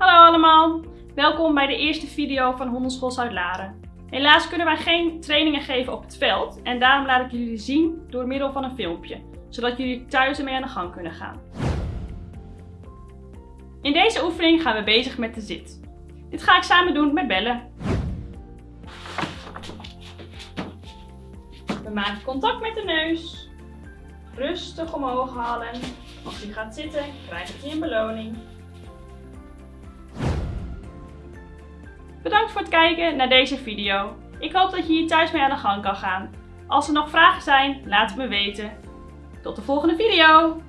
Hallo allemaal, welkom bij de eerste video van Hondenschool Zuid-Laren. Helaas kunnen wij geen trainingen geven op het veld en daarom laat ik jullie zien door middel van een filmpje, zodat jullie thuis ermee aan de gang kunnen gaan. In deze oefening gaan we bezig met de zit. Dit ga ik samen doen met Belle. We maken contact met de neus. Rustig omhoog halen. Als u gaat zitten, krijgt u een beloning. Bedankt voor het kijken naar deze video. Ik hoop dat je hier thuis mee aan de gang kan gaan. Als er nog vragen zijn, laat het me weten. Tot de volgende video!